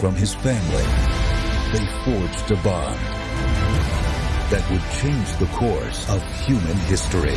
From his family. They forged a bond that would change the course of human history.